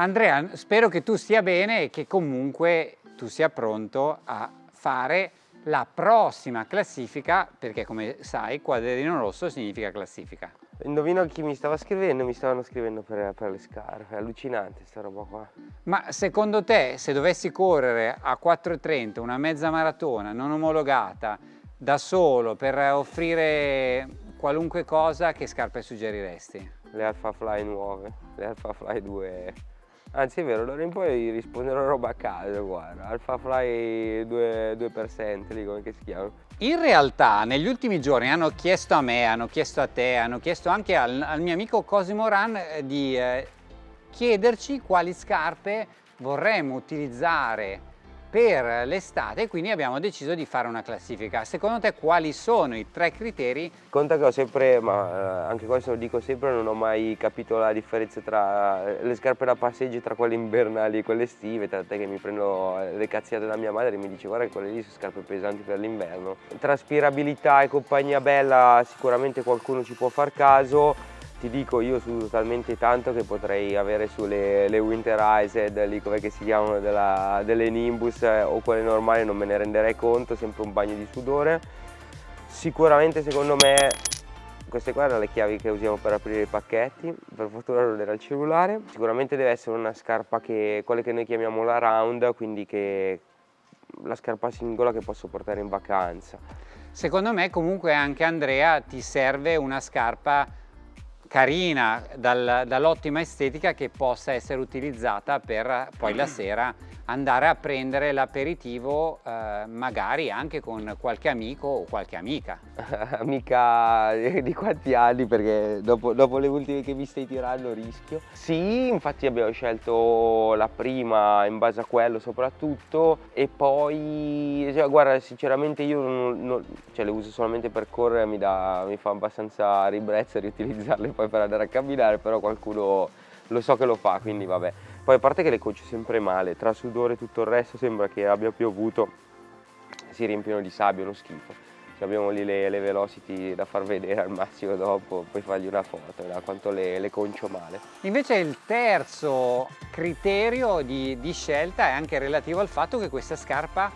Andrea, spero che tu stia bene e che comunque tu sia pronto a fare la prossima classifica, perché come sai quadrino rosso significa classifica. Indovino chi mi stava scrivendo, mi stavano scrivendo per, per le scarpe, è allucinante sta roba qua. Ma secondo te se dovessi correre a 4.30 una mezza maratona non omologata da solo per offrire qualunque cosa, che scarpe suggeriresti? Le Alpha Fly nuove, le Alpha Fly 2 Anzi è vero, allora in poi risponderò roba a caso, guarda, Alpha Fly 2%, 2% lì come si chiamano. In realtà negli ultimi giorni hanno chiesto a me, hanno chiesto a te, hanno chiesto anche al, al mio amico Cosimo Ran eh, di eh, chiederci quali scarpe vorremmo utilizzare per l'estate quindi abbiamo deciso di fare una classifica. Secondo te quali sono i tre criteri? Conta che ho sempre, ma eh, anche questo lo dico sempre, non ho mai capito la differenza tra eh, le scarpe da passeggio tra quelle invernali e quelle estive, tant'è che mi prendo eh, le cazziate da mia madre e mi dice guarda che quelle lì sono scarpe pesanti per l'inverno. Traspirabilità e compagnia bella sicuramente qualcuno ci può far caso, ti dico io sudo talmente tanto che potrei avere sulle le winterized lì come si chiamano della, delle Nimbus eh, o quelle normali non me ne renderei conto sempre un bagno di sudore. Sicuramente secondo me queste qua erano le chiavi che usiamo per aprire i pacchetti. Per fortuna non era il cellulare. Sicuramente deve essere una scarpa che quelle che noi chiamiamo la round quindi che la scarpa singola che posso portare in vacanza. Secondo me comunque anche Andrea ti serve una scarpa carina dal, dall'ottima estetica che possa essere utilizzata per poi la sera andare a prendere l'aperitivo eh, magari anche con qualche amico o qualche amica. amica di quanti anni perché dopo, dopo, le ultime che mi stai tirando rischio. Sì, infatti abbiamo scelto la prima in base a quello soprattutto e poi, cioè, guarda sinceramente io non, non, cioè, le uso solamente per correre, mi, dà, mi fa abbastanza ribrezzo riutilizzarle poi per andare a camminare, però qualcuno lo so che lo fa, quindi vabbè. Poi a parte che le coci sempre male, tra sudore e tutto il resto sembra che abbia piovuto, si riempiono di sabbia, uno schifo. Cioè abbiamo lì le, le, velocity da far vedere al massimo dopo, poi fargli una foto, da quanto le, le, concio male. Invece il terzo criterio di, di, scelta è anche relativo al fatto che questa scarpa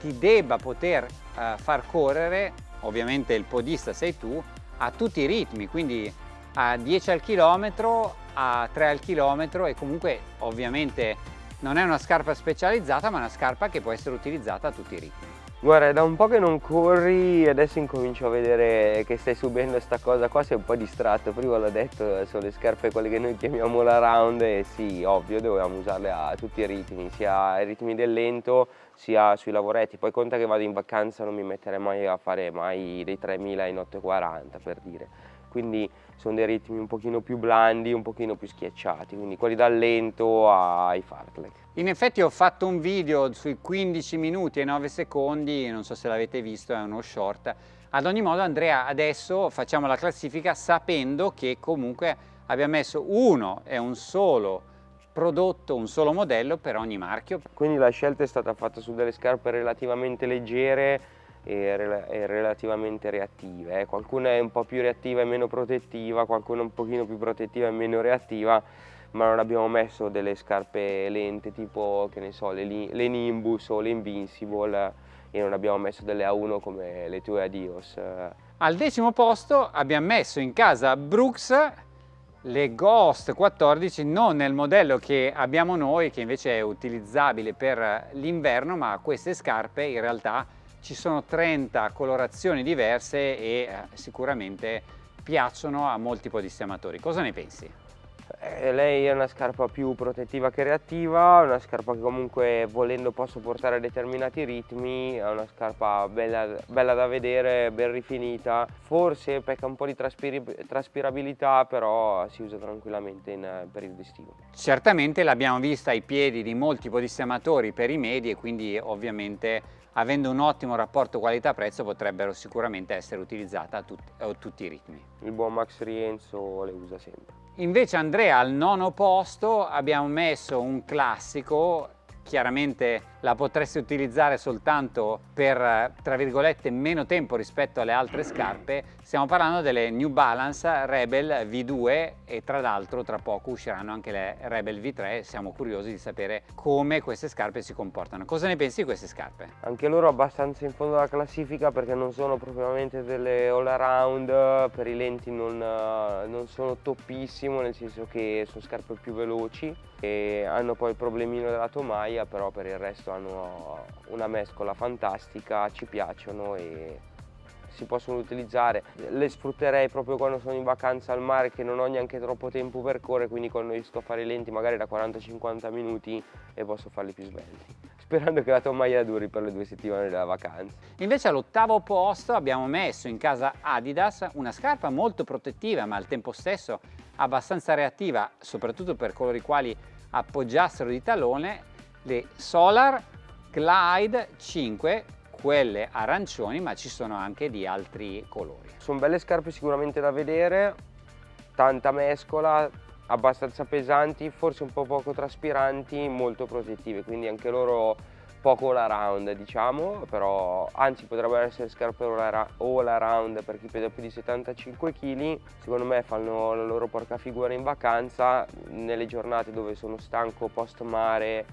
ti debba poter uh, far correre, ovviamente il podista sei tu, a tutti i ritmi, quindi a 10 al chilometro, a 3 al chilometro e comunque ovviamente non è una scarpa specializzata ma una scarpa che può essere utilizzata a tutti i ritmi. Guarda, è da un po' che non corri e adesso incomincio a vedere che stai subendo questa cosa qua, sei un po' distratto, prima l'ho detto, sono le scarpe quelle che noi chiamiamo la round e sì, ovvio, dovevamo usarle a tutti i ritmi, sia ai ritmi del lento sia sui lavoretti, poi conta che vado in vacanza non mi metterei mai a fare mai dei 3000 in 840 per dire quindi sono dei ritmi un pochino più blandi, un pochino più schiacciati, quindi quelli dal lento ai fartlek. In effetti ho fatto un video sui 15 minuti e 9 secondi, non so se l'avete visto, è uno short. Ad ogni modo Andrea adesso facciamo la classifica sapendo che comunque abbiamo messo uno e un solo prodotto, un solo modello per ogni marchio. Quindi la scelta è stata fatta su delle scarpe relativamente leggere e, rel e relativamente reattive. Eh. Qualcuna è un po' più reattiva e meno protettiva, qualcuna un pochino più protettiva e meno reattiva, ma non abbiamo messo delle scarpe lente tipo, che ne so, le, le Nimbus o le Invincible e non abbiamo messo delle A1 come le tue Adios. Al decimo posto abbiamo messo in casa Brooks le Ghost 14 non nel modello che abbiamo noi che invece è utilizzabile per l'inverno ma queste scarpe in realtà ci sono 30 colorazioni diverse e eh, sicuramente piacciono a molti podistamatori. Cosa ne pensi? Eh, lei è una scarpa più protettiva che reattiva, una scarpa che comunque volendo posso portare a determinati ritmi, è una scarpa bella, bella da vedere, ben rifinita, forse pecca un po' di traspirabilità però si usa tranquillamente in eh, periodo estivo. Certamente l'abbiamo vista ai piedi di molti podistamatori per i medi e quindi ovviamente avendo un ottimo rapporto qualità-prezzo potrebbero sicuramente essere utilizzate a, tut a, tutti i ritmi. Il buon Max Rienzo le usa sempre. Invece Andrea al nono posto abbiamo messo un classico chiaramente la potresti utilizzare soltanto per, tra virgolette, meno tempo rispetto alle altre scarpe, stiamo parlando delle New Balance Rebel V2 e tra l'altro tra poco usciranno anche le Rebel V3, siamo curiosi di sapere come queste scarpe si comportano. Cosa ne pensi di queste scarpe? Anche loro abbastanza in fondo alla classifica perché non sono propriamente delle all around, per i lenti non, non sono toppissimo, nel senso che sono scarpe più veloci e hanno poi il problemino della tomaia, però per il resto hanno una mescola fantastica, ci piacciono e si possono utilizzare. Le sfrutterei proprio quando sono in vacanza al mare che non ho neanche troppo tempo per correre, quindi quando riesco a fare i lenti magari da 40-50 minuti e posso farli più svelti. Sperando che la tomaia duri per le due settimane della vacanza. Invece all'ottavo posto abbiamo messo in casa Adidas una scarpa molto protettiva ma al tempo stesso abbastanza reattiva, soprattutto per coloro i quali appoggiassero di talone, le Solar Glide 5 quelle arancioni ma ci sono anche di altri colori. Sono belle scarpe sicuramente da vedere, tanta mescola, abbastanza pesanti, forse un po' poco traspiranti, molto protettive, quindi anche loro poco all around diciamo, però anzi potrebbero essere scarpe all around per chi pesa più di 75 kg, secondo me fanno la loro porca figura in vacanza, nelle giornate dove sono stanco post mare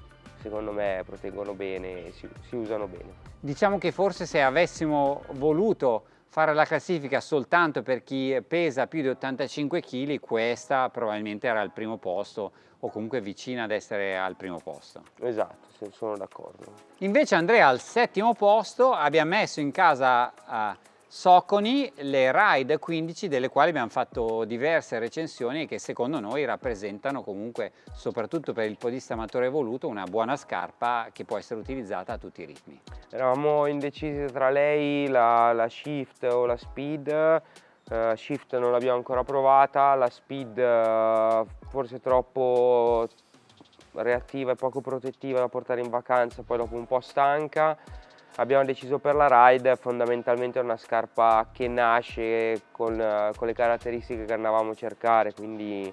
secondo me proteggono bene si, si usano bene. Diciamo che forse se avessimo voluto fare la classifica soltanto per chi pesa più di 85 kg, questa probabilmente era al primo posto o comunque vicina ad essere al primo posto. Esatto, sono d'accordo. Invece Andrea al settimo posto abbia messo in casa uh, Soconi le Ride 15 delle quali abbiamo fatto diverse recensioni che secondo noi rappresentano comunque soprattutto per il podista amatore evoluto una buona scarpa che può essere utilizzata a tutti i ritmi. Eravamo indecisi tra lei, la, la Shift o la Speed, uh, Shift non l'abbiamo ancora provata, la Speed uh, forse troppo reattiva e poco protettiva da portare in vacanza, poi dopo un po' stanca abbiamo deciso per la ride fondamentalmente è una scarpa che nasce con, con le caratteristiche che andavamo a cercare quindi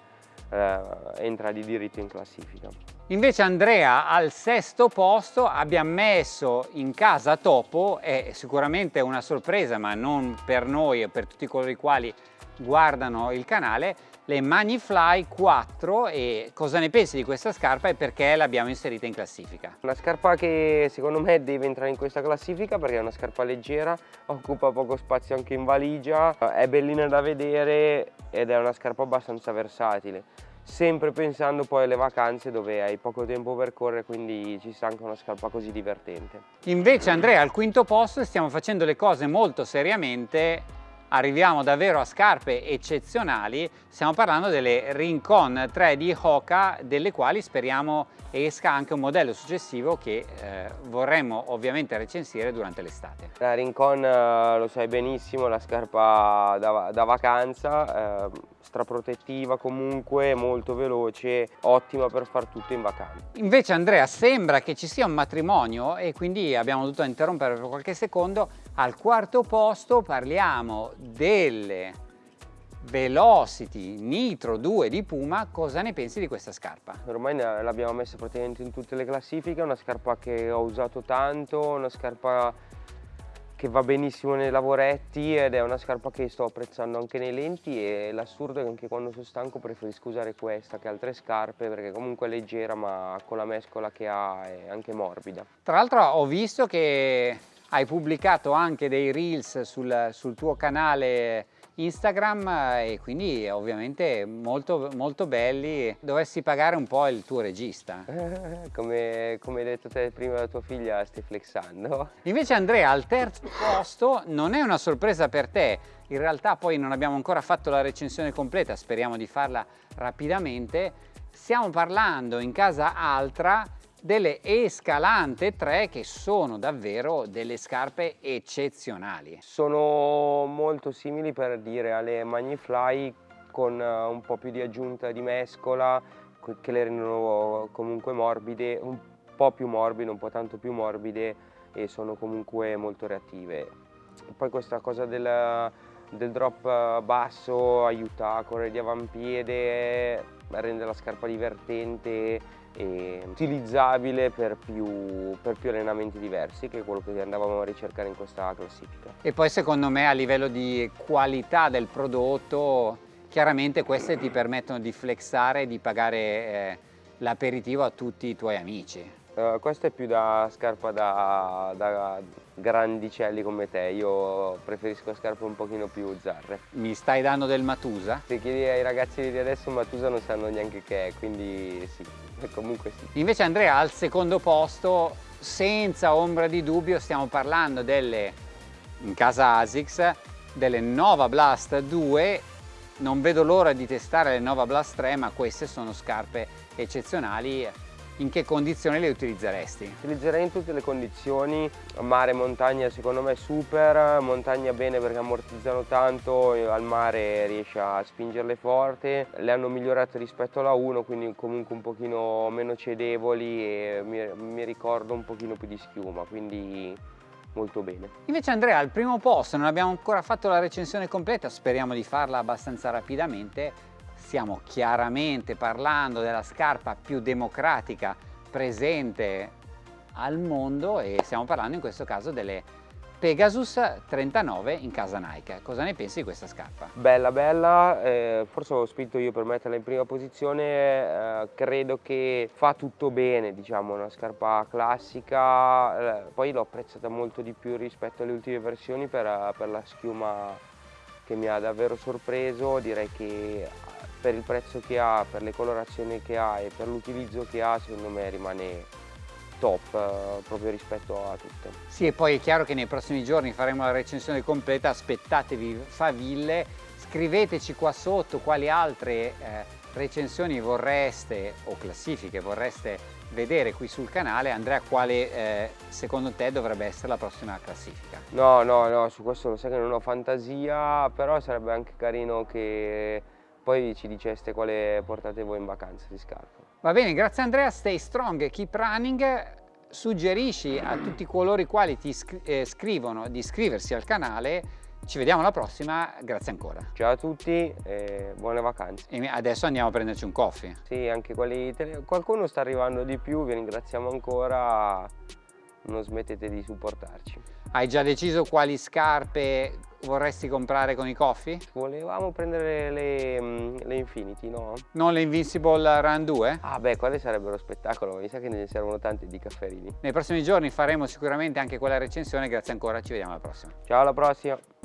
eh, entra di diritto in classifica. Invece Andrea al sesto posto abbia messo in casa Topo, è sicuramente una sorpresa ma non per noi e per tutti coloro i quali guardano il canale, le Magnifly 4 e cosa ne pensi di questa scarpa e perché l'abbiamo inserita in classifica? Una scarpa che secondo me deve entrare in questa classifica perché è una scarpa leggera, occupa poco spazio anche in valigia, è bellina da vedere ed è una scarpa abbastanza versatile sempre pensando poi alle vacanze dove hai poco tempo per correre quindi ci sta anche una scarpa così divertente. Invece Andrea al quinto posto stiamo facendo le cose molto seriamente arriviamo davvero a scarpe eccezionali, stiamo parlando delle Rincon 3 di Hoka, delle quali speriamo esca anche un modello successivo che eh, vorremmo ovviamente recensire durante l'estate. La Rincon eh, lo sai benissimo, la scarpa da, da vacanza, eh, straprotettiva comunque, molto veloce, ottima per far tutto in vacanza. Invece Andrea sembra che ci sia un matrimonio e quindi abbiamo dovuto interrompere per qualche secondo. Al quarto posto parliamo delle Velocity Nitro 2 di Puma, cosa ne pensi di questa scarpa? Ormai l'abbiamo messa praticamente in tutte le classifiche, è una scarpa che ho usato tanto, una scarpa che va benissimo nei lavoretti ed è una scarpa che sto apprezzando anche nei lenti e l'assurdo è che anche quando sono stanco preferisco usare questa che altre scarpe perché comunque è leggera ma con la mescola che ha è anche morbida. Tra l'altro ho visto che hai pubblicato anche dei reels sul, sul tuo canale Instagram e quindi ovviamente molto, molto belli. Dovessi pagare un po' il tuo regista. come, come hai detto te prima la tua figlia stai flexando. Invece Andrea al terzo posto non è una sorpresa per te, in realtà poi non abbiamo ancora fatto la recensione completa, speriamo di farla rapidamente. Stiamo parlando in casa Altra delle Escalante 3 che sono davvero delle scarpe eccezionali. Sono molto simili per dire alle Magnifly con eh, un po' più di aggiunta di mescola che le rendono comunque morbide, un po' più morbide, un po' tanto più morbide e sono comunque molto reattive. Poi questa cosa del del drop basso aiuta a correre di avampiede, rende la scarpa divertente e utilizzabile per più, per più, allenamenti diversi che è quello che andavamo a ricercare in questa classifica. E poi secondo me a livello di qualità del prodotto chiaramente queste ti permettono di flexare e di pagare eh, l'aperitivo a tutti i tuoi amici. Uh, questa è più da scarpa da, da, grandicelli come te, io preferisco scarpe un pochino più zarre. Mi stai dando del Matusa? Se chiedi ai ragazzi di adesso Matusa non sanno neanche che è, quindi sì, comunque sì. Invece Andrea al secondo posto, senza ombra di dubbio, stiamo parlando delle, in casa ASICS, delle Nova Blast 2 non vedo l'ora di testare le Nova Blast 3 ma queste sono scarpe eccezionali in che condizioni le utilizzeresti? Utilizzerei in tutte le condizioni, mare e montagna secondo me super, montagna bene perché ammortizzano tanto, al mare riesce a spingerle forte, le hanno migliorate rispetto alla 1 quindi comunque un pochino meno cedevoli e mi, mi ricordo un pochino più di schiuma, quindi molto bene. Invece Andrea al primo posto non abbiamo ancora fatto la recensione completa, speriamo di farla abbastanza rapidamente, stiamo chiaramente parlando della scarpa più democratica presente al mondo e stiamo parlando in questo caso delle Pegasus 39 in casa Nike. Cosa ne pensi di questa scarpa? Bella, bella, eh, forse ho spinto io per metterla in prima posizione, eh, credo che fa tutto bene, diciamo, una scarpa classica, eh, poi l'ho apprezzata molto di più rispetto alle ultime versioni per, per la schiuma che mi ha davvero sorpreso, direi che per il prezzo che ha, per le colorazioni che ha e per l'utilizzo che ha, secondo me rimane top eh, proprio rispetto a tutte. Sì e poi è chiaro che nei prossimi giorni faremo la recensione completa, aspettatevi faville, scriveteci qua sotto quali altre eh, recensioni vorreste o classifiche vorreste vedere qui sul canale. Andrea quale eh, secondo te dovrebbe essere la prossima classifica? No, no, no, su questo lo sai che non ho fantasia, però sarebbe anche carino che poi ci diceste quale portate voi in vacanza di scarpe. Va bene, grazie Andrea, stay strong, keep running, suggerisci a tutti coloro i quali ti eh, scrivono di iscriversi al canale, ci vediamo alla prossima, grazie ancora. Ciao a tutti e buone vacanze. E adesso andiamo a prenderci un coffee. Sì, anche quelli, qualcuno sta arrivando di più, vi ringraziamo ancora, non smettete di supportarci. Hai già deciso quali scarpe vorresti comprare con i coffee? Volevamo prendere le, mm, le, Infinity, no? Non le Invincible Run 2? Ah beh, quelle sarebbero spettacolo, mi sa che ne servono tanti di cafferini. Nei prossimi giorni faremo sicuramente anche quella recensione, grazie ancora, ci vediamo alla prossima. Ciao, alla prossima!